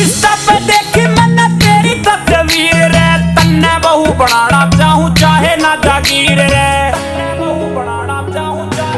Insta पे मैंने तेरी तो तस्वीर तन्ने बहू बनाना चाहूँ चाहे ना जागीर